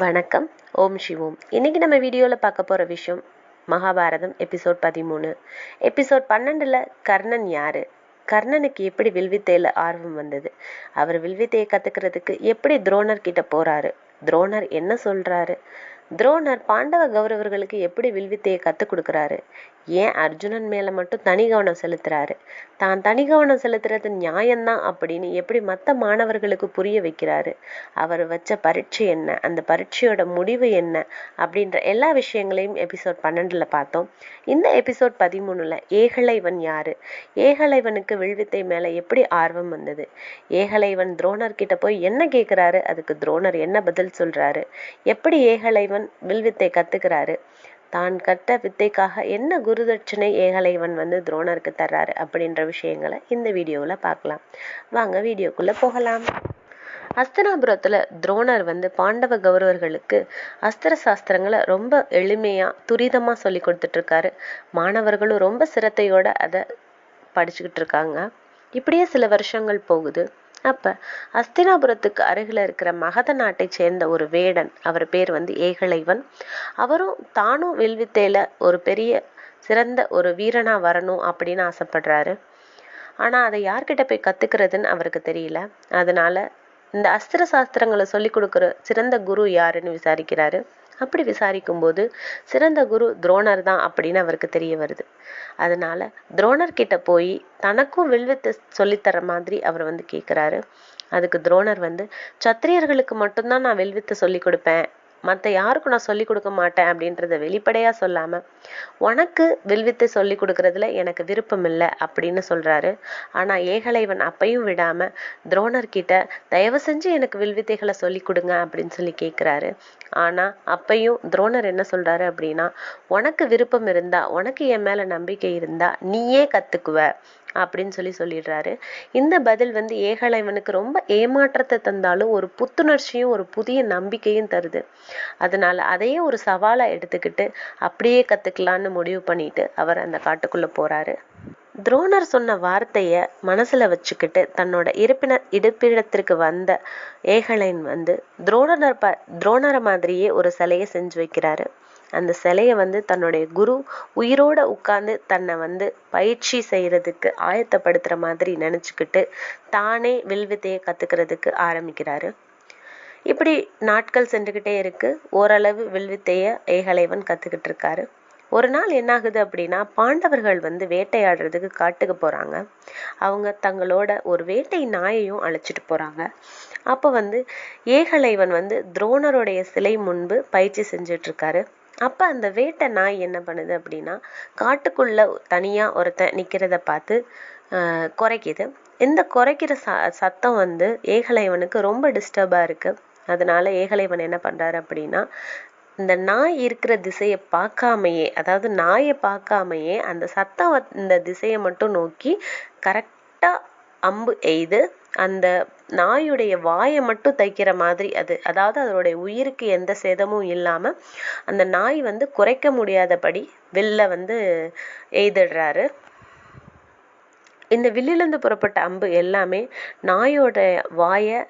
வணக்கம். ஓம் சிவோம். இன்னைக்கு நம்ம வீடியோவில் பார்க்க போகிற விஷயம் மகாபாரதம் எபிசோட் பதிமூணு. எபிசோட் பன்னெண்டில் கர்ணன் யாரு? கர்ணனுக்கு எப்படி வில்வித்தையில் ஆர்வம் வந்தது? அவர் வில்வித்தையை கற்றுக்கிறதுக்கு எப்படி துரோணர் கிட்ட போகிறாரு துரோணர் என்ன சொல்கிறாரு துரோணர் பாண்டவ கௌரவர்களுக்கு எப்படி வில்வித்தையை கற்றுக் கொடுக்குறாரு? ஏன் அர்ஜுனன் மேலே மட்டும் தனி கவனம் செலுத்துறாரு? தான் தனி கவனம் செலுத்துறது நியாயம்தான் அப்படின்னு எப்படி மற்ற மாணவர்களுக்கு புரிய வைக்கிறாரு? அவர் வச்ச பரீட்சை என்ன? அந்த பரீட்சையோட முடிவு என்ன? அப்படின்ற எல்லா விஷயங்களையும் எபிசோட் பன்னெண்டில் பார்த்தோம். இந்த எபிசோட் பதிமூணுல ஏகலைவன் யாரு? ஏகலைவனுக்கு வில்வித்தை மேலே எப்படி ஆர்வம் வந்தது? ஏகலைவன் துரோணர் கிட்ட போய் என்ன கேட்குறாரு அதுக்கு துரோணர் என்ன பதில் சொல்றாரு? எப்படி ஏகலைவன் தான் வில்வித்தை கத்துக்கிறாரு. தான் கட்ட வித்தைக்காக என்ன குருதட்சணை ஏகலைவன் வந்து துரோணருக்கு தர்றாரு அப்படின்ற விஷயங்களை இந்த வீடியோவில் பார்க்கலாம். வாங்க வீடியோக்குள்ளே போகலாம். அஸ்தனாபுரத்தில் துரோணர் வந்து பாண்டவ கௌரவர்களுக்கு அஸ்திர சாஸ்திரங்களை ரொம்ப எளிமையாக துரிதமாக சொல்லி கொடுத்துட்ருக்காரு. மாணவர்களும் ரொம்ப சிரத்தையோட அதை படிச்சுக்கிட்டு இருக்காங்க. இப்படியே சில வருஷங்கள் போகுது. அப்ப அஸ்தினாபுரத்துக்கு அருகில் இருக்கிற மகத நாட்டை சேர்ந்த ஒரு வேடன் அவர் பேர் வந்து ஏகலைவன். அவரும் தானும் வில்வித்தையில ஒரு பெரிய சிறந்த ஒரு வீரனா வரணும் அப்படின்னு ஆசைப்படுறாரு. ஆனா அதை யார்கிட்ட போய் கத்துக்கிறதுன்னு அவருக்கு தெரியல. அதனால இந்த அஸ்திர சாஸ்திரங்களை சொல்லி கொடுக்குற சிறந்த குரு யாருன்னு விசாரிக்கிறாரு. அப்படி விசாரிக்கும் போது சிறந்த குரு துரோணர் தான் அப்படின்னு அவருக்கு தெரிய வருது. அதனால துரோணர் கிட்ட போய் தனக்கும் வில்வித்தை சொல்லித்தர மாதிரி அவர் வந்து கேட்குறாரு அதுக்கு துரோணர் வந்து சத்திரியர்களுக்கு மட்டும்தான் நான் வில்வித்தை சொல்லி கொடுப்பேன். மற்ற யாருக்கும் நான் சொல்லிக் கொடுக்க மாட்டேன் அப்படின்றத வெளிப்படையாக சொல்லாமல் உனக்கு வில்வித்தை சொல்லிக் கொடுக்கறதுல எனக்கு விருப்பம் இல்லை அப்படின்னு சொல்கிறாரு ஆனால் ஏகலைவன் அப்பையும் விடாமல் துரோணர்கிட்ட தயவு செஞ்சு எனக்கு வில்வித்தைகளை சொல்லிக் கொடுங்க அப்படின்னு சொல்லி கேட்குறாரு ஆனால் அப்பையும் துரோணர் என்ன சொல்கிறாரு அப்படின்னா உனக்கு விருப்பம் இருந்தா உனக்கு என் மேலே நம்பிக்கை இருந்தா நீயே கற்றுக்குவ அப்படின்னு சொல்லி சொல்லிடுறாரு. இந்த பதில் வந்து ஏகலைவனுக்கு ரொம்ப ஏமாற்றத்தை தந்தாலும் ஒரு புத்துணர்ச்சியும் ஒரு புதிய நம்பிக்கையும் தருது. அதனால அதையே ஒரு சவாலா எடுத்துக்கிட்டு அப்படியே கத்துக்கலான்னு முடிவு பண்ணிட்டு அவர் அந்த காட்டுக்குள்ள போறாரு. துரோணர் சொன்ன வார்த்தைய மனசுல வச்சுக்கிட்டு தன்னோட இருப்பின இருப்பிடத்திற்கு வந்த ஏகலைன் வந்து துரோணர் ப துரோணரை மாதிரியே ஒரு சிலையை செஞ்சு வைக்கிறாரு. அந்த சிலையை வந்து தன்னுடைய குரு உயிரோட உட்கார்ந்து தன்னை வந்து பயிற்சி செய்யறதுக்கு ஆயத்தப்படுத்துற மாதிரி நினைச்சுக்கிட்டு தானே வில்வித்தையை கத்துக்கிறதுக்கு ஆரம்பிக்கிறாரு. இப்படி நாட்கள் சென்றுகிட்டே இருக்கு. ஓரளவு வில்வித்தைய ஏகலைவன் கத்துக்கிட்டு இருக்காரு. ஒரு நாள் என்னாகுது அப்படின்னா பாண்டவர்கள் வந்து வேட்டையாடுறதுக்கு காட்டுக்கு போறாங்க. அவங்க தங்களோட ஒரு வேட்டை நாயையும் அழைச்சிட்டு போறாங்க. அப்ப வந்து ஏகலைவன் வந்து துரோணருடைய சிலை முன்பு பயிற்சி செஞ்சுட்டு இருக்காரு. அப்ப அந்த வேட்டை நாய் என்ன பண்ணுது அப்படின்னா காட்டுக்குள்ள தனியா ஒருத்தன் நிக்கிறத பார்த்து குறைக்குது. இந்த குறைக்கிற ச சத்தம் வந்து ஏகலைவனுக்கு ரொம்ப டிஸ்டர்பா இருக்கு. அதனால ஏகலைவன் என்ன பண்றாரு அப்படின்னா இந்த நாய் இருக்கிற திசையை பார்க்காமையே அதாவது நாயை பார்க்காமையே அந்த சத்தம் இந்த திசையை மட்டும் நோக்கி கரெக்டா அம்பு எய்து அந்த நாயுடைய வாயை மட்டும் தைக்கிற மாதிரி அது அதாவது அதனுடைய உயிருக்கு எந்த சேதமும் இல்லாம அந்த நாய் வந்து குறைக்க முடியாதபடி வில்ல வந்து எய்திடுறாரு. இந்த வில்லிலிருந்து புறப்பட்ட அம்பு எல்லாமே நாயோட வாயை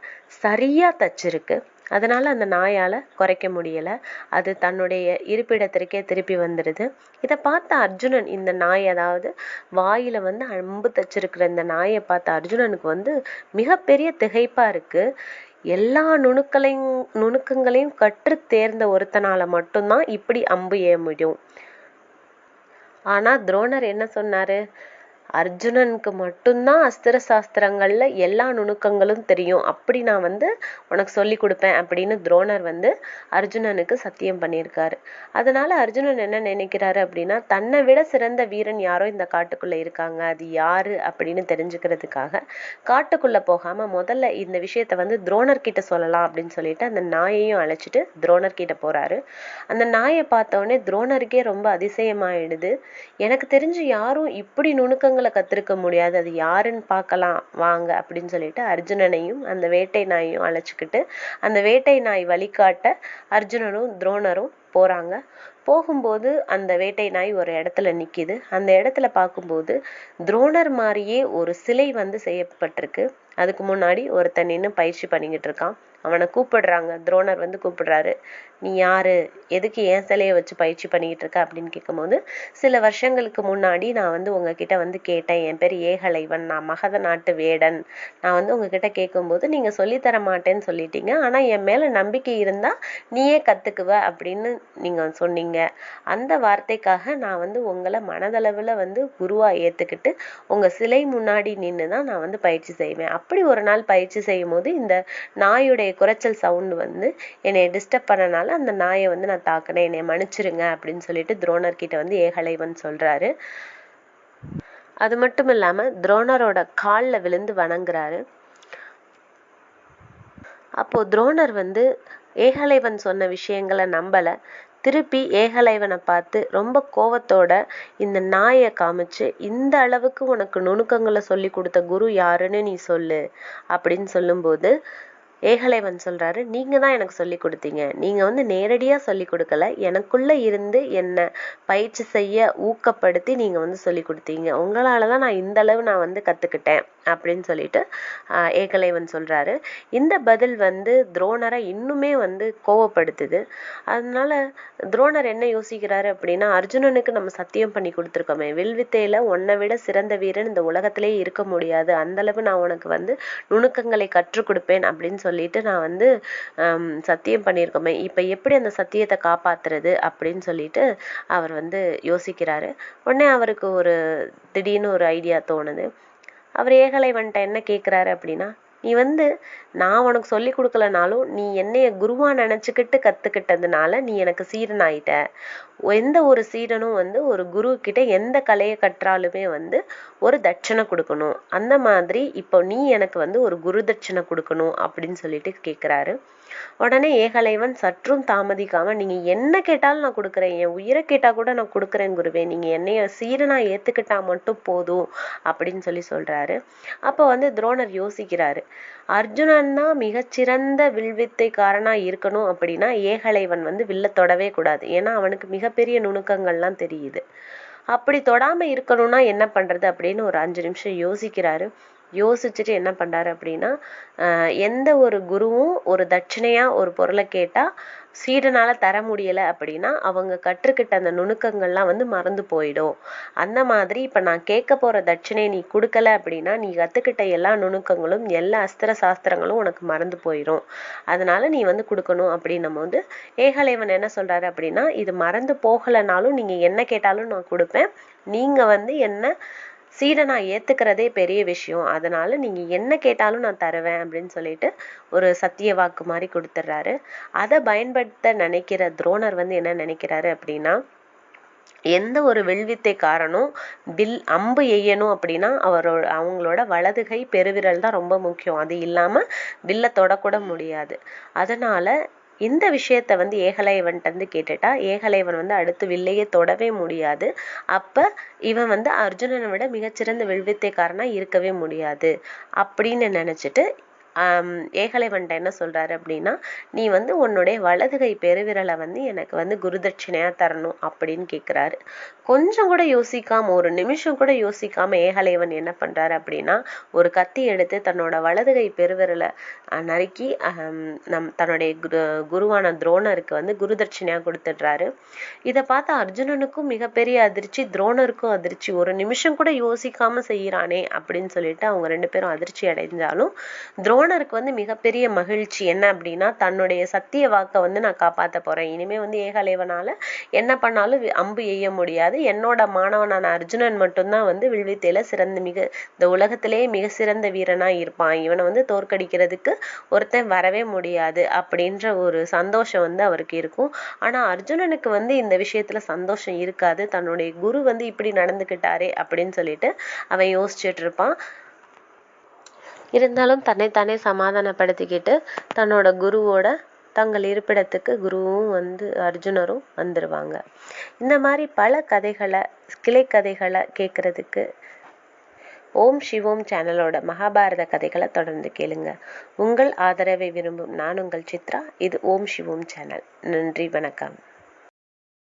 சரியா தச்சிருக்கு. அதனால அந்த நாயால குறைக்க முடியல. அது தன்னுடைய இருப்பிடத்திற்கே திருப்பி வந்துடுது இதை பார்த்த அர்ஜுனன் இந்த நாய் அதாவது வாயில வந்து அம்பு தச்சிருக்கிற இந்த நாயை பார்த்த அர்ஜுனனுக்கு வந்து மிகப்பெரிய திகைப்பா இருக்கு. எல்லா நுணுக்களையும் நுணுக்கங்களையும் கற்று தேர்ந்த ஒருத்தனால மட்டும்தான் இப்படி அம்பு ஏ முடியும். ஆனா துரோணர் என்ன சொன்னாரு? அர்ஜுனனுக்கு மட்டும்தான் அஸ்திர சாஸ்திரங்கள்ல எல்லா நுணுக்கங்களும் தெரியும். அப்படி நான் வந்து உனக்கு சொல்லி கொடுப்பேன் அப்படின்னு துரோணர் வந்து அர்ஜுனனுக்கு சத்தியம் பண்ணியிருக்காரு. அதனால அர்ஜுனன் என்ன நினைக்கிறாரு அப்படின்னா தன்னை விட சிறந்த வீரன் யாரோ இந்த காட்டுக்குள்ள இருக்காங்க. அது யாரு அப்படின்னு தெரிஞ்சுக்கிறதுக்காக காட்டுக்குள்ள போகாம முதல்ல இந்த விஷயத்த வந்து துரோணர் கிட்ட சொல்லலாம் அப்படின்னு சொல்லிட்டு அந்த நாயையும் அழைச்சிட்டு துரோணர் கிட்ட போறாரு. அந்த நாயை பார்த்தோடனே துரோணருக்கே ரொம்ப அதிசயமாயிடுது. எனக்கு தெரிஞ்சு யாரும் இப்படி நுணுக்கங்கள் நுணுக்கங்களை கத்திருக்க முடியாது. அது யாருன்னு பார்க்கலாம். வாங்க அப்படின்னு சொல்லிட்டு அர்ஜுனனையும் அந்த வேட்டை நாயையும் அழைச்சிக்கிட்டு அந்த வேட்டை நாய் வழிகாட்ட அர்ஜுனனும் துரோணரும் போறாங்க. போகும்போது அந்த வேட்டை நாய் ஒரு இடத்துல நிக்குது. அந்த இடத்துல பார்க்கும்போது துரோணர் மாதிரியே ஒரு சிலை வந்து செய்யப்பட்டிருக்கு. அதுக்கு முன்னாடி ஒருத்தன் நின்று பயிற்சி பண்ணிக்கிட்டு இருக்கான். அவனை கூப்பிடுறாங்க. துரோணர் வந்து கூப்பிடுறாரு. நீ யாரு? எதுக்கு என் சிலையை வச்சு பயிற்சி பண்ணிக்கிட்டு இருக்க? அப்படின்னு கேட்கும்போது சில வருஷங்களுக்கு முன்னாடி நான் வந்து உங்ககிட்ட வந்து கேட்டேன். என் பேர் ஏகலைவன். நான் மகத நாட்டு வேடன். நான் வந்து உங்ககிட்ட கேட்கும்போது நீங்க சொல்லித்தர மாட்டேன்னு சொல்லிட்டீங்க. ஆனா என் மேல நம்பிக்கை இருந்தா நீயே கத்துக்குவ அப்படின்னு நீங்க சொன்னீங்க. அந்த வார்த்தைக்காக நான் வந்து உங்களை மனதளவுல வந்து குருவா ஏத்துக்கிட்டு உங்க சிலை முன்னாடி நின்று தான் நான் வந்து பயிற்சி செய்வேன். அப்படி ஒரு நாள் பயிற்சி செய்யும் போது இந்த நாயுடைய என்னுடைய குறைச்சல் சவுண்டு வந்து என்னை டிஸ்டர்ப் பண்ணனால அந்த நாயை வந்து நான் தாக்கினேன். என்னை மன்னிச்சிருங்க அப்படின்னு சொல்லிட்டு துரோணர் கிட்ட வந்து ஏகலைவன் சொல்றாரு. அது மட்டும் இல்லாம துரோணரோட கால்ல விழுந்து வணங்குறாரு. அப்போ துரோணர் வந்து ஏகலைவன் சொன்ன விஷயங்களை நம்பல. திருப்பி ஏகலைவனை பார்த்து ரொம்ப கோவத்தோட இந்த நாயை காமிச்சு இந்த அளவுக்கு உனக்கு நுணுக்கங்களை சொல்லி கொடுத்த குரு யாருன்னு நீ சொல்லு அப்படின்னு சொல்லும்போது ஏகலைவன் சொல்கிறாரு நீங்கள் தான் எனக்கு சொல்லி கொடுத்தீங்க. நீங்கள் வந்து நேரடியாக சொல்லி கொடுக்கல. எனக்குள்ளே இருந்து என்னை பயிற்சி செய்ய ஊக்கப்படுத்தி நீங்கள் வந்து சொல்லி கொடுத்தீங்க. உங்களால் தான் நான் இந்த அளவு நான் வந்து கற்றுக்கிட்டேன் அப்படின்னு சொல்லிட்டு ஏகலைவன் சொல்றாரு. இந்த பதில் வந்து துரோணரை இன்னுமே வந்து கோவப்படுத்துது. அதனால துரோணர் என்ன யோசிக்கிறாரு அப்படின்னா அர்ஜுனனுக்கு நம்ம சத்தியம் பண்ணி கொடுத்துருக்கோமே. வில்வித்தையில உன்னை விட சிறந்த வீரன் இந்த உலகத்திலே இருக்க முடியாது. அந்த அளவு நான் உனக்கு வந்து நுணுக்கங்களை கற்றுக் கொடுப்பேன் அப்படின்னு சொல்லிட்டு நான் வந்து ஹம், சத்தியம் பண்ணியிருக்கோமே. இப்ப எப்படி அந்த சத்தியத்தை காப்பாத்துறது அப்படின்னு சொல்லிட்டு அவர் வந்து யோசிக்கிறாரு. உடனே அவருக்கு ஒரு திடீர்னு ஒரு ஐடியா தோணுது. அவர் ஏகலைவன்ட்ட என்ன கேட்குறாரு அப்படின்னா நீ வந்து நான் உனக்கு சொல்லி கொடுக்கலனாலும் நீ என்னைய குருவா நினச்சிக்கிட்டு கத்துக்கிட்டதுனால நீ எனக்கு சீடன் ஆயிட்ட எந்த ஒரு சீடனும் வந்து ஒரு குரு கிட்ட எந்த கலையை கற்றாலுமே வந்து ஒரு தட்சணை கொடுக்கணும். அந்த மாதிரி இப்போ நீ எனக்கு வந்து ஒரு குரு தட்சணை கொடுக்கணும் அப்படின்னு சொல்லிட்டு கேட்குறாரு உடனே ஏகலைவன் சற்றும் தாமதிக்காம நீங்க என்ன கேட்டாலும் நான் கொடுக்குறேன். என் உயிரை கேட்டா கூட நான் கொடுக்குறேன் குருவே. நீங்க என்னைய சீரனா ஏத்துக்கிட்டா மட்டும் போதும் அப்படின்னு சொல்லி சொல்றாரு. அப்போ வந்து துரோணர் யோசிக்கிறாரு. அர்ஜுனன் தான் மிகச்சிறந்த வில்வித்தைக்காரனா இருக்கணும் அப்படின்னா ஏகலைவன் வந்து வில்ல தொடவே கூடாது. ஏன்னா அவனுக்கு மிகப்பெரிய நுணுக்கங்கள்லாம் தெரியுது. அப்படி தொடாம இருக்கணும்னா என்ன பண்றது? அப்படின்னு ஒரு அஞ்சு நிமிஷம் யோசிக்கிறாரு. யோசிச்சுட்டு என்ன பண்றாரு அப்படின்னா எந்த ஒரு குருவும் ஒரு தட்சணையா ஒரு பொருளை கேட்டா சீடனால தர முடியல அப்படின்னா அவங்க கற்றுக்கிட்ட அந்த நுணுக்கங்கள்லாம் வந்து மறந்து போயிடும். அந்த மாதிரி இப்ப நான் கேட்க போற தட்சணையை நீ கொடுக்கல அப்படின்னா நீ கத்துக்கிட்ட எல்லா நுணுக்கங்களும் எல்லா அஸ்திர சாஸ்திரங்களும் உனக்கு மறந்து போயிடும் அதனால நீ வந்து கொடுக்கணும் அப்படின்னும் போது ஏகலைவன் என்ன சொல்றாரு அப்படின்னா இது மறந்து போகலைனாலும் நீங்க என்ன கேட்டாலும் நான் கொடுப்பேன். நீங்க வந்து என்ன சீடனா ஏத்துக்கிறதே பெரிய விஷயம். அதனால நீங்க என்ன கேட்டாலும் நான் தருவேன் அப்படின்னு சொல்லிட்டு ஒரு சத்திய வாக்கு மாதிரி கொடுத்துட்றாரு அதை பயன்படுத்த நினைக்கிற துரோணர் வந்து என்ன நினைக்கிறாரு அப்படின்னா எந்த ஒரு வில்வித்தைக்காரனும் வில் அம்பு எய்யணும் அப்படின்னா அவரோட அவங்களோட வலதுகை பெருவிரல் தான் ரொம்ப முக்கியம். அது இல்லாம வில்ல தொடக்கூட முடியாது. அதனால இந்த விஷயத்த வந்து ஏகலைவன்ட்ட வந்து கேட்டுட்டா ஏகலைவன் வந்து அடுத்து வில்லையே தொடவே முடியாது. அப்ப இவன் வந்து அர்ஜுனனை விட மிகச்சிறந்த வில்வித்தைக்காரனாக இருக்கவே முடியாது. அப்படின்னு நினைச்சிட்டு ஏகலைவன்ட்ட என்ன சொல்கிறாரு அப்படின்னா நீ வந்து உன்னுடைய வலது கை பெருவிரலை வந்து எனக்கு வந்து குருதட்சிணையாக தரணும் அப்படின்னு கேட்குறாரு கொஞ்சம் கூட யோசிக்காம ஒரு நிமிஷம் கூட யோசிக்காம ஏகலைவன் என்ன பண்ணுறாரு அப்படின்னா ஒரு கத்தி எடுத்து தன்னோட வலது கை பெருவிரலை நறுக்கி நம் தன்னுடைய குரு குருவான துரோணருக்கு வந்து குருதட்சிணையாக கொடுத்துடுறாரு. இதை பார்த்து அர்ஜுனனுக்கும் மிகப்பெரிய அதிர்ச்சி துரோணருக்கும் அதிர்ச்சி. ஒரு நிமிஷம் கூட யோசிக்காம செய்கிறானே அப்படின்னு சொல்லிட்டு அவங்க ரெண்டு பேரும் அதிர்ச்சி அடைஞ்சாலும் ஓனருக்கு வந்து மிகப்பெரிய மகிழ்ச்சி. என்ன அப்படின்னா தன்னுடைய சத்திய வாக்கை வந்து நான் காப்பாத்த போறேன். இனிமே வந்து ஏகலைவனால என்ன பண்ணாலும் அம்பு எய்ய முடியாது. என்னோட மாணவனான அர்ஜுனன் மட்டும்தான் வந்து வில்வித்தையில சிறந்த மிக இந்த உலகத்திலேயே மிக சிறந்த வீரனா இருப்பான். இவனை வந்து தோற்கடிக்கிறதுக்கு ஒருத்தன் வரவே முடியாது அப்படின்ற ஒரு சந்தோஷம் வந்து அவருக்கு இருக்கும். ஆனா அர்ஜுனனுக்கு வந்து இந்த விஷயத்துல சந்தோஷம் இருக்காது. தன்னுடைய குரு வந்து இப்படி நடந்துக்கிட்டாரே அப்படின்னு சொல்லிட்டு அவன் யோசிச்சுட்டு இருப்பான். இருந்தாலும் தன்னைத்தானே சமாதானப்படுத்திக்கிட்டு தன்னோட குருவோட தங்கள் இருப்பிடத்துக்கு குருவும் வந்து அர்ஜுனரும் வந்துருவாங்க. இந்த மாதிரி பல கதைகளை கிளை கதைகளை கேட்கறதுக்கு ஓம் சிவோம் சேனலோட மகாபாரத கதைகளை தொடர்ந்து கேளுங்க. உங்கள் ஆதரவை விரும்பும் நான் உங்கள் சித்ரா. இது ஓம் சிவோம் சேனல். நன்றி வணக்கம்.